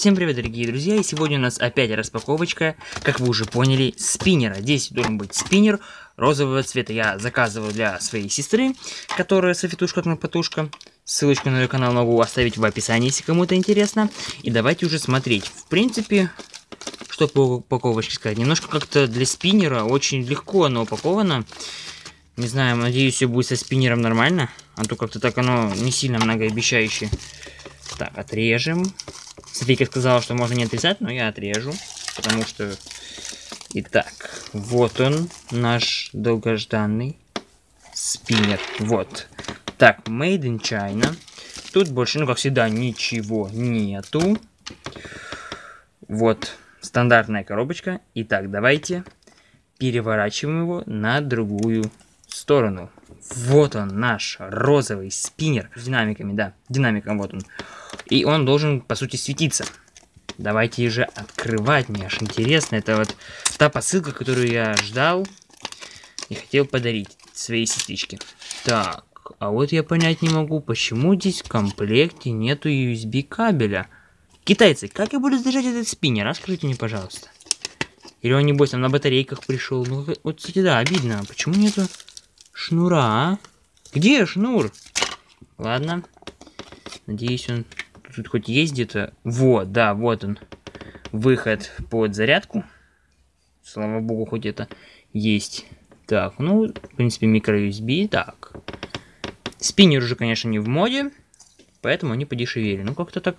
Всем привет, дорогие друзья, и сегодня у нас опять распаковочка, как вы уже поняли, спиннера. Здесь должен быть спиннер розового цвета. Я заказывал для своей сестры, которая софитушка потушка. Ссылочку на ее канал могу оставить в описании, если кому-то интересно. И давайте уже смотреть. В принципе, что по упаковочке сказать. Немножко как-то для спиннера очень легко оно упаковано. Не знаю, надеюсь, все будет со спиннером нормально. А то как-то так оно не сильно многообещающе. Так, отрежем. Софийка сказала, что можно не отрезать, но я отрежу. Потому что... Итак, вот он, наш долгожданный спиннер. Вот. Так, Made in China. Тут больше, ну, как всегда, ничего нету. Вот, стандартная коробочка. Итак, давайте переворачиваем его на другую сторону. Вот он, наш розовый спиннер. С динамиками, да, динамиком вот он. И он должен, по сути, светиться. Давайте же открывать, мне аж интересно. Это вот та посылка, которую я ждал и хотел подарить своей сестричке. Так, а вот я понять не могу, почему здесь в комплекте нету USB кабеля. Китайцы, как я буду заряжать этот спиннер? Расскажите мне, пожалуйста. Или он, небось, там на батарейках пришел? Ну, вот, кстати, да, обидно. Почему нету шнура, а? Где шнур? Ладно. Надеюсь, он тут хоть есть где-то. Вот, да, вот он. Выход под зарядку. Слава богу, хоть это есть. Так, ну, в принципе, микро-USB. Так. Спиннер уже, конечно, не в моде. Поэтому они подешевели. Ну, как-то так...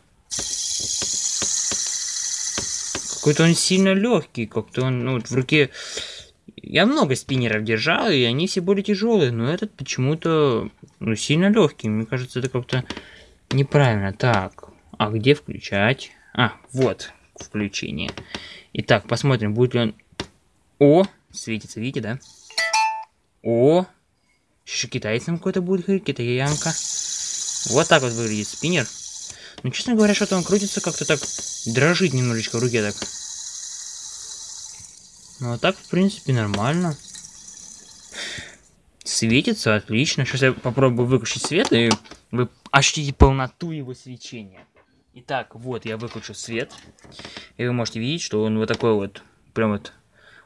Какой-то он сильно легкий. Как-то он, ну, вот в руке... Я много спиннеров держал, и они все были тяжелые. Но этот почему-то, ну, сильно легкий. Мне кажется, это как-то Неправильно. Так, а где включать? А, вот, включение. Итак, посмотрим, будет ли он... О, светится, видите, да? О, еще китайцам какой-то будет говорить, китаянка. Вот так вот выглядит спиннер. Ну, честно говоря, что-то он крутится как-то так, дрожит немножечко в руке так. Ну, а так, в принципе, нормально. Светится, отлично. Сейчас я попробую выключить свет, и вы ощутите полноту его свечения. Итак, вот я выключу свет. И вы можете видеть, что он вот такой вот, прям вот...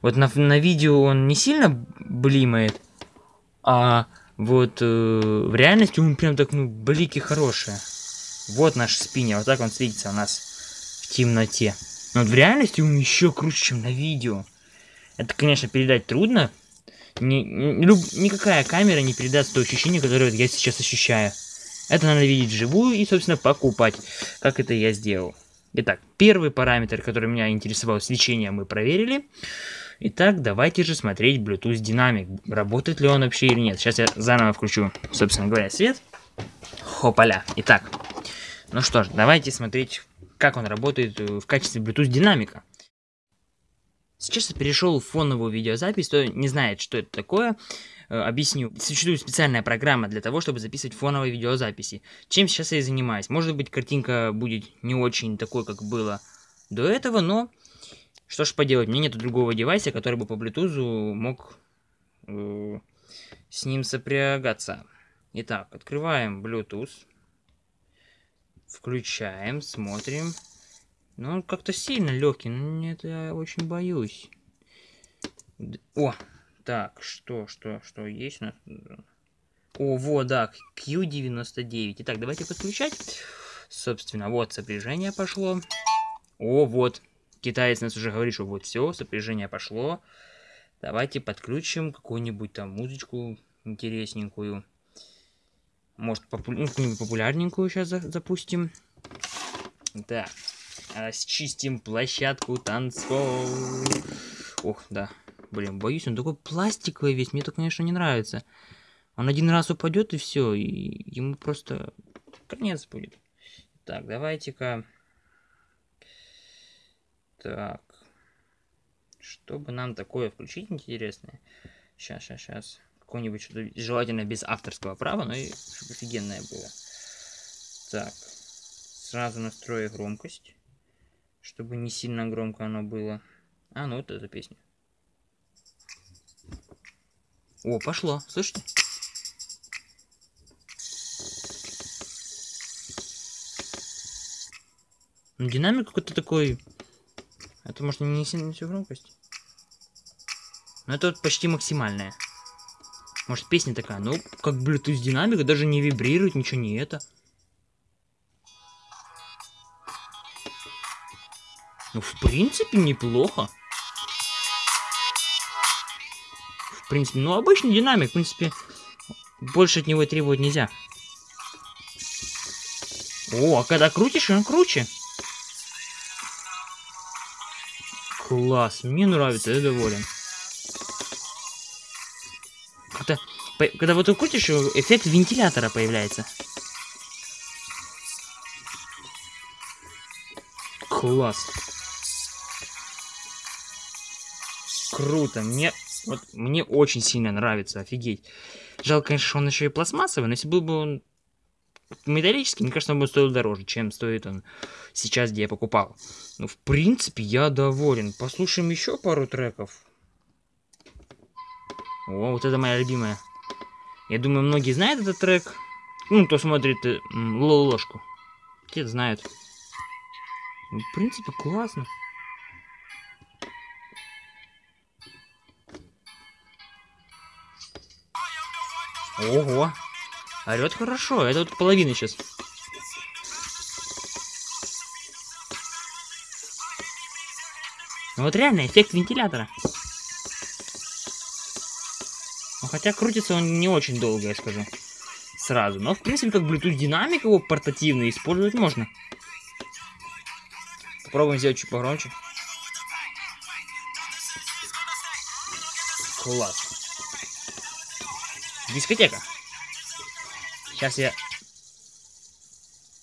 Вот на, на видео он не сильно блимает, а вот э, в реальности он прям так, ну, блики хорошие. Вот наш спиннер, вот так он светится у нас в темноте. Но вот в реальности он еще круче, чем на видео. Это, конечно, передать трудно. Ни, ни, люб, никакая камера не передаст то ощущение, которое я сейчас ощущаю. Это надо видеть вживую и, собственно, покупать, как это я сделал. Итак, первый параметр, который меня интересовал, свечение, мы проверили. Итак, давайте же смотреть Bluetooth динамик. Работает ли он вообще или нет. Сейчас я заново включу, собственно говоря, свет. Хопаля. Итак, ну что ж, давайте смотреть, как он работает в качестве Bluetooth динамика. Сейчас я перешел в фоновую видеозапись, кто не знает, что это такое. Э, объясню. Существует специальная программа для того, чтобы записывать фоновые видеозаписи. Чем сейчас я и занимаюсь. Может быть, картинка будет не очень такой, как было до этого, но что ж поделать, мне нет другого девайса, который бы по Bluetooth мог э, с ним сопрягаться. Итак, открываем Bluetooth. Включаем, смотрим. Ну, он как-то сильно легкий, но нет, я очень боюсь. О, так, что, что, что есть у нас? О, вот, да, Q99. Итак, давайте подключать. Собственно, вот сопряжение пошло. О, вот. Китаец нас уже говорит, что вот все, сопряжение пошло. Давайте подключим какую-нибудь там музычку интересненькую. Может, попу ну, популярненькую сейчас за запустим. Да. А, счистим площадку танцпол. Ох, да. Блин, боюсь, он такой пластиковый весь, мне это, конечно, не нравится. Он один раз упадет и все, и ему просто конец будет. Так, давайте-ка... Так. Чтобы нам такое включить интересное. Сейчас, сейчас, сейчас. Какое-нибудь что-то желательно без авторского права, но и чтобы офигенное было. Так. Сразу настрою громкость. Чтобы не сильно громко оно было. А, ну вот эта песня. О, пошло, слышите? Ну, динамик какой-то такой... Это, может, не сильно всю громкость? Но это вот почти максимальная. Может, песня такая, ну, как Bluetooth динамика, даже не вибрирует, ничего не это. Ну, в принципе, неплохо. В принципе, ну, обычный динамик, в принципе, больше от него требовать нельзя. О, а когда крутишь, он круче. Класс, мне нравится, я доволен. Когда, когда вот ты крутишь, эффект вентилятора появляется. Класс. Круто, мне вот мне очень сильно нравится, офигеть. Жалко, конечно, что он еще и пластмассовый, но если был бы он металлический, мне кажется, он бы стоил дороже, чем стоит он сейчас, где я покупал. Ну, в принципе, я доволен. Послушаем еще пару треков. О, вот это моя любимая. Я думаю, многие знают этот трек. Ну, кто смотрит э, ложку. Те знают. Ну, в принципе, классно. Ого. Орет хорошо. Это вот половина сейчас. Ну вот реально эффект вентилятора. Ну, хотя крутится он не очень долго, я скажу. Сразу. Но в принципе как Bluetooth динамик его портативный использовать можно. Попробуем сделать чуть погромче. Класс. Дискотека. Сейчас я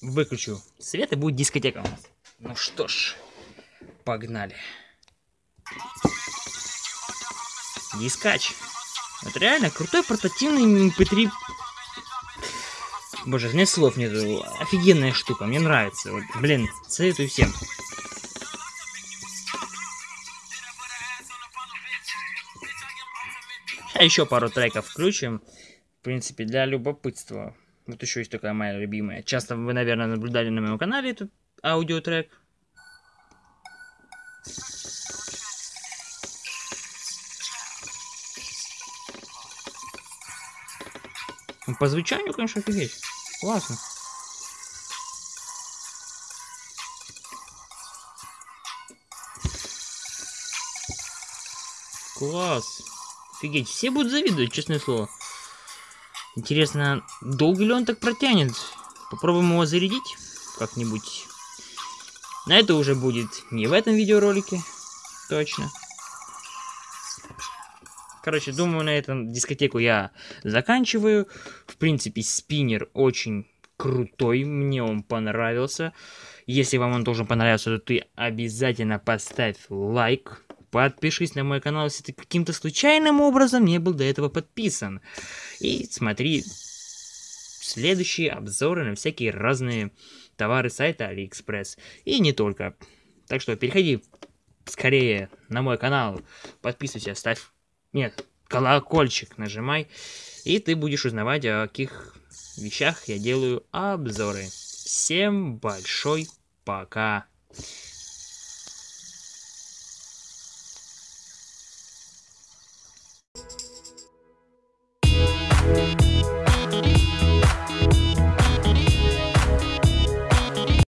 выключу свет и будет дискотека у нас. Ну что ж, погнали. Дискач. Это реально крутой портативный MP3. Боже, нет слов нету. Офигенная штука, мне нравится. Вот, блин, советую всем. А еще пару треков включим. В принципе, для любопытства. Вот еще есть такая моя любимая. Часто вы, наверное, наблюдали на моем канале этот аудиотрек. Ну, по звучанию, конечно, офигеть. Классно. Класс. Офигеть, все будут завидовать, честное слово. Интересно, долго ли он так протянет? Попробуем его зарядить как-нибудь. На это уже будет не в этом видеоролике, точно. Короче, думаю, на этом дискотеку я заканчиваю. В принципе, спиннер очень крутой, мне он понравился. Если вам он должен понравиться, то ты обязательно поставь лайк. Подпишись на мой канал, если ты каким-то случайным образом не был до этого подписан. И смотри следующие обзоры на всякие разные товары сайта AliExpress. И не только. Так что переходи скорее на мой канал, подписывайся, ставь... Нет, колокольчик нажимай, и ты будешь узнавать, о каких вещах я делаю обзоры. Всем большой пока!